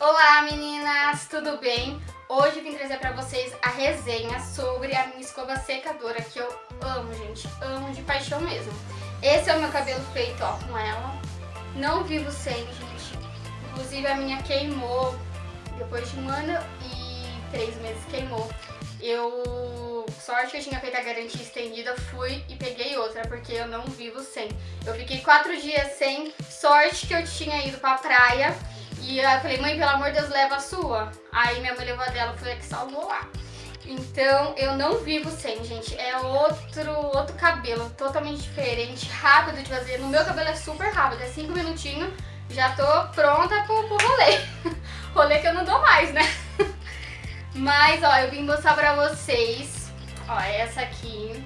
Olá meninas, tudo bem? Hoje vim trazer pra vocês a resenha sobre a minha escova secadora que eu amo, gente, amo de paixão mesmo. Esse é o meu cabelo feito, ó, com ela. Não vivo sem, gente. Inclusive a minha queimou depois de um ano e três meses queimou. Eu, sorte que eu tinha feito a garantia estendida, fui e peguei outra, porque eu não vivo sem. Eu fiquei quatro dias sem, sorte que eu tinha ido pra praia e eu falei, mãe, pelo amor de Deus, leva a sua. Aí minha mãe levou a dela, foi a que salvou lá. Então, eu não vivo sem, gente. É outro, outro cabelo, totalmente diferente, rápido de fazer. No meu cabelo é super rápido, é 5 minutinhos, já tô pronta pro, pro rolê. rolê que eu não dou mais, né? Mas, ó, eu vim mostrar pra vocês, ó, essa aqui,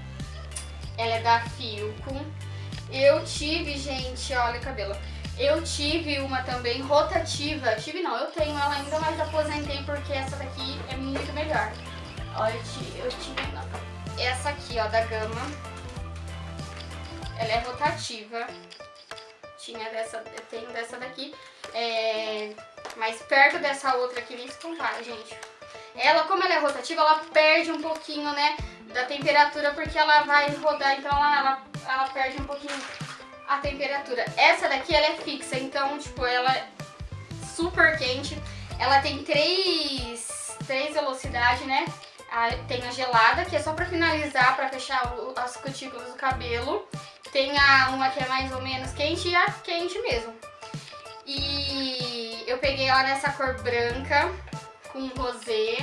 ela é da Filco. Eu tive, gente, olha o cabelo. Eu tive uma também rotativa. Tive não, eu tenho ela ainda, mas aposentei porque essa daqui é muito melhor. Olha, eu tive não. essa aqui, ó, da Gama. Ela é rotativa. Tinha dessa, eu tenho dessa daqui. É, mas perto dessa outra aqui nem se compara, gente. Ela, como ela é rotativa, ela perde um pouquinho, né, da temperatura, porque ela vai rodar, então ela, ela, ela perde um pouquinho a temperatura. Essa daqui, ela é fixa, então, tipo, ela é super quente. Ela tem três, três velocidades, né? Tem a gelada, que é só pra finalizar, pra fechar as cutículas do cabelo. Tem a uma que é mais ou menos quente e a quente mesmo. E eu peguei ela nessa cor branca, com rosé.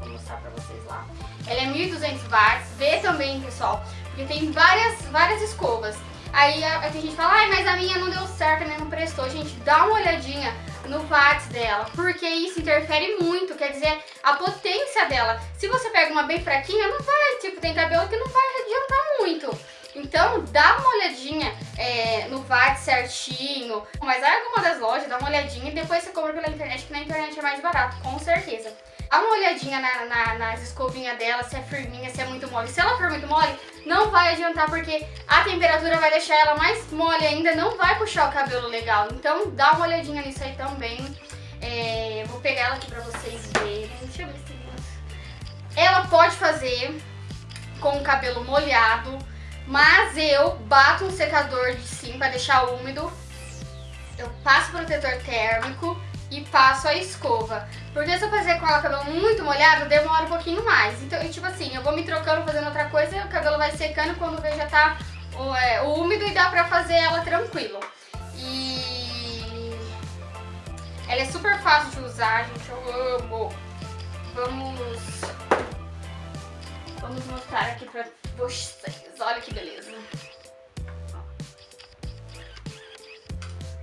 Vou mostrar pra vocês lá. Ela é 1200 watts. Vê também, pessoal, porque tem várias, várias escovas. Aí a, gente fala, ai, mas a minha não deu certo, a minha não prestou. Gente, dá uma olhadinha no watts dela, porque isso interfere muito, quer dizer, a potência dela. Se você pega uma bem fraquinha, não vai, tipo, tem cabelo que não vai adiantar muito. Então, dá uma olhadinha é, no VAT certinho, mas vai alguma das lojas, dá uma olhadinha e depois você compra pela internet, que na internet é mais barato, com certeza. Dá uma olhadinha na, na, nas escovinhas dela, se é firminha, se é muito mole. Se ela for muito mole, não vai adiantar, porque a temperatura vai deixar ela mais mole ainda, não vai puxar o cabelo legal. Então dá uma olhadinha nisso aí também. É, vou pegar ela aqui pra vocês verem. Deixa eu ver se Ela pode fazer com o cabelo molhado, mas eu bato um secador de sim pra deixar úmido. Eu passo protetor térmico e passo a escova. Porque se eu fazer com ela cabelo muito molhado, demora um pouquinho mais. Então, tipo assim, eu vou me trocando, fazendo outra coisa, e o cabelo vai secando quando vê já tá é, úmido e dá pra fazer ela tranquilo. E ela é super fácil de usar, gente, eu amo. Vamos, vamos mostrar aqui pra vocês, olha que beleza.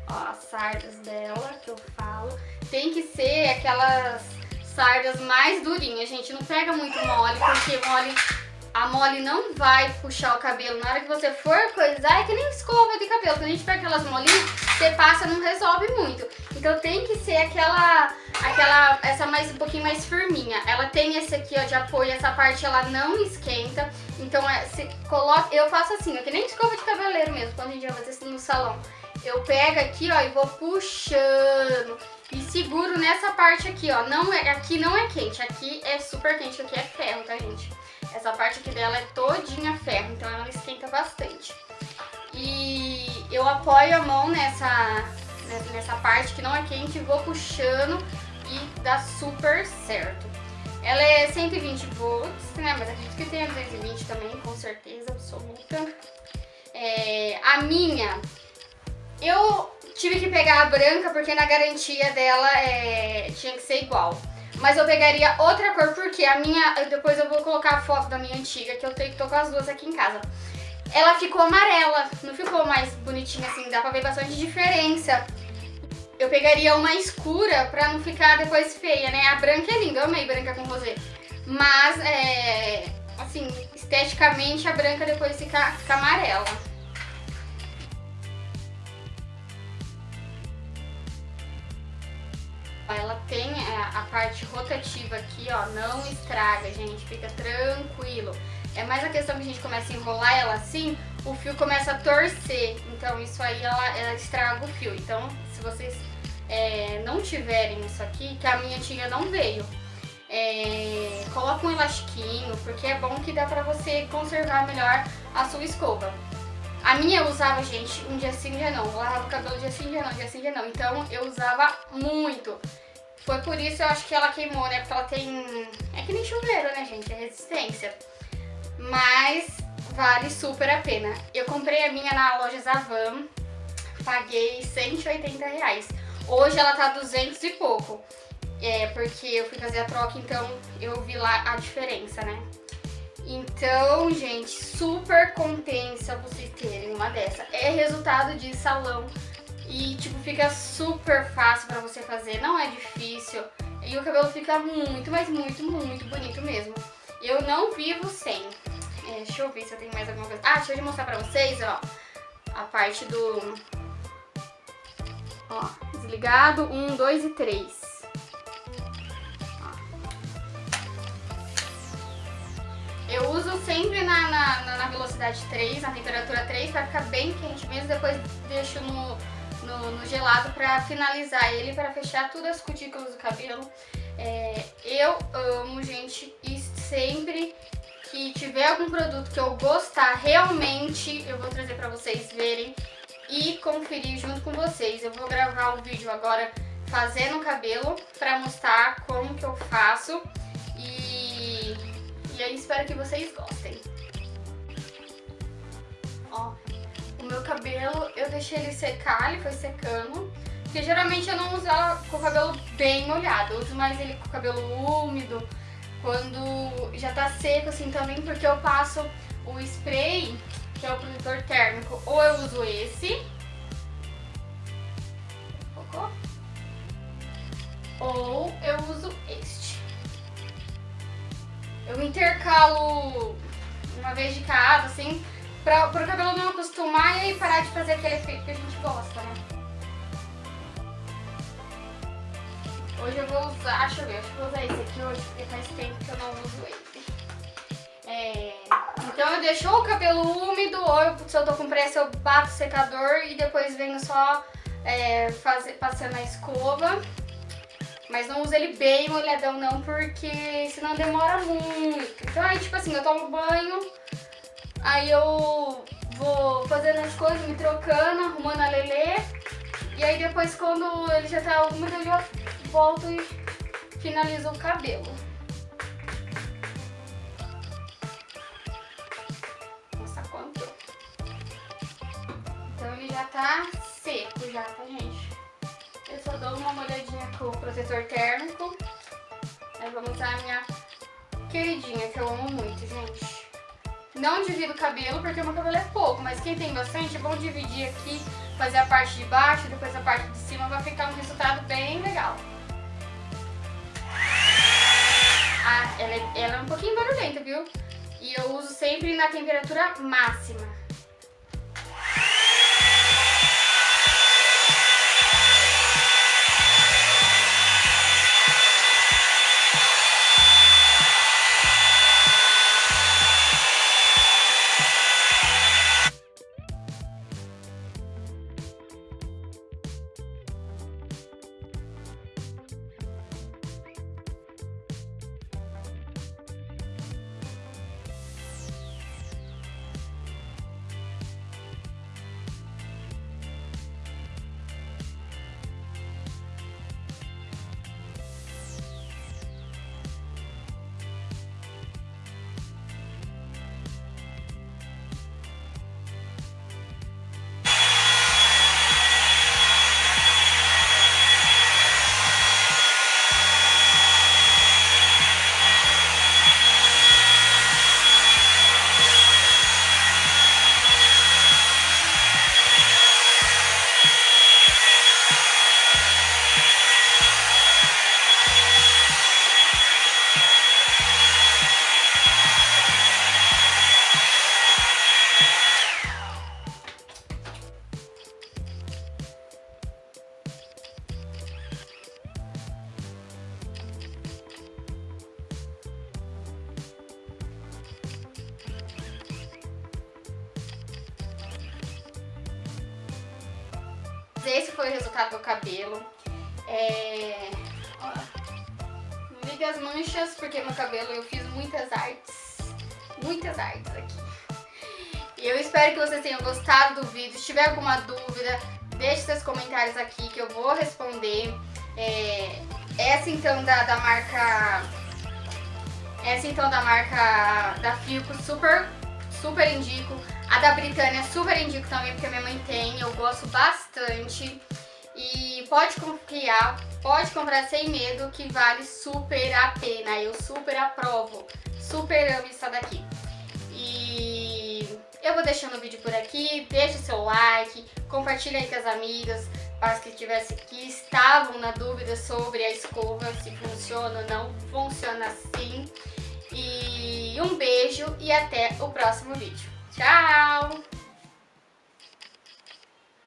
Ó, as sardas dela que eu falo. Tem que ser aquelas sardas mais durinhas, gente. Não pega muito mole, porque mole, a mole não vai puxar o cabelo. Na hora que você for coisar, é que nem escova de cabelo. Quando a gente pega aquelas molinhas, você passa, não resolve muito. Então tem que ser aquela, aquela, essa mais um pouquinho mais firminha. Ela tem esse aqui, ó, de apoio, essa parte ela não esquenta. Então é, coloca, eu faço assim, ó, que nem escova de cabeleiro mesmo, quando a gente vai fazer isso no salão. Eu pego aqui, ó, e vou puxando e seguro nessa parte aqui, ó. Não é, aqui não é quente, aqui é super quente, aqui é ferro, tá, gente? Essa parte aqui dela é todinha ferro, então ela esquenta bastante. E eu apoio a mão nessa, nessa parte que não é quente e vou puxando e dá super certo. Ela é 120 volts, né? Mas acredito que tem a 220 também, com certeza absoluta. É, a minha eu tive que pegar a branca porque na garantia dela é, tinha que ser igual. Mas eu pegaria outra cor porque a minha... Depois eu vou colocar a foto da minha antiga, que eu tenho que tô com as duas aqui em casa. Ela ficou amarela, não ficou mais bonitinha assim, dá pra ver bastante diferença. Eu pegaria uma escura pra não ficar depois feia, né? A branca é linda, eu amei branca com rosé. Mas, é, assim, esteticamente a branca depois fica, fica amarela. Ela tem é, a parte rotativa aqui, ó, não estraga, gente, fica tranquilo. É mais a questão que a gente começa a enrolar ela assim, o fio começa a torcer, então isso aí ela, ela estraga o fio. Então, se vocês é, não tiverem isso aqui, que a minha antiga não veio, é, coloca um elastiquinho, porque é bom que dá pra você conservar melhor a sua escova. A minha eu usava, gente, um dia sim, dia não. Eu lavava o cabelo dia sim, dia não, dia sim, dia não. Então eu usava muito. Foi por isso eu acho que ela queimou, né? Porque ela tem... É que nem chuveiro, né, gente? É resistência. Mas vale super a pena. Eu comprei a minha na loja Zavan. Paguei 180 reais. Hoje ela tá 200 e pouco. É, porque eu fui fazer a troca, então eu vi lá a diferença, né? Então, gente, super compensa vocês terem uma dessa. É resultado de salão e, tipo, fica super fácil pra você fazer, não é difícil. E o cabelo fica muito, mas muito, muito bonito mesmo. Eu não vivo sem. É, deixa eu ver se eu tenho mais alguma coisa. Ah, deixa eu mostrar pra vocês, ó, a parte do... Ó, desligado, um, dois e três. Eu uso sempre na, na, na, velocidade 3, na temperatura 3, pra ficar bem quente mesmo. Depois deixo no, no, no gelado pra finalizar ele, pra fechar todas as cutículas do cabelo. É, eu amo, gente, e sempre que tiver algum produto que eu gostar realmente, eu vou trazer pra vocês verem e conferir junto com vocês. Eu vou gravar um vídeo agora fazendo o cabelo pra mostrar como que eu faço. E aí espero que vocês gostem. Ó, o meu cabelo, eu deixei ele secar, ele foi secando. Porque geralmente eu não uso ela com o cabelo bem molhado, eu uso mais ele com o cabelo úmido, quando já tá seco assim também, porque eu passo o spray, que é o protetor térmico, ou eu uso esse, ou eu uso. Eu intercalo uma vez de cada, assim, pra, pro cabelo não acostumar e parar de fazer aquele efeito que a gente gosta, né? Hoje eu vou usar, deixa eu ver, acho que vou usar esse aqui hoje, porque faz tempo que eu não uso ele. É, então eu deixo o cabelo úmido, ou se eu tô com pressa eu bato o secador e depois venho só é, fazer, passando a escova. Mas não usa ele bem molhadão não, porque senão demora muito. Então aí, tipo assim, eu tomo banho, aí eu vou fazendo as coisas, me trocando, arrumando a lelê. E aí depois quando ele já tá úmido, eu já volto e finalizo o cabelo. Nossa, quanto? Então ele já tá seco já, tá gente? Eu dou uma molhadinha com o protetor térmico. Aí vou mostrar a minha queridinha, que eu amo muito, gente. Não divido o cabelo, porque o meu cabelo é pouco, mas quem tem bastante, é bom dividir aqui, fazer a parte de baixo, depois a parte de cima, vai ficar um resultado bem legal. Ah, ela é, ela é um pouquinho barulhenta, viu? E eu uso sempre na temperatura máxima. Esse foi o resultado do cabelo. É... As manchas, porque meu cabelo eu fiz muitas artes. Muitas artes aqui. E eu espero que vocês tenham gostado do vídeo. Se tiver alguma dúvida, deixe seus comentários aqui que eu vou responder. É, essa então da, da marca... Essa então da marca da Filco, super, super indico. A da Britânia super indico também, porque minha mãe tem, eu gosto bastante. E pode confiar, pode comprar sem medo, que vale super a pena. Eu super aprovo, super amo isso daqui. E eu vou deixando o vídeo por aqui, deixa o seu like, compartilha aí com as amigas, para as que, tivesse, que estavam na dúvida sobre a escova, se funciona ou não, funciona sim. E um beijo e até o próximo vídeo. Tchau!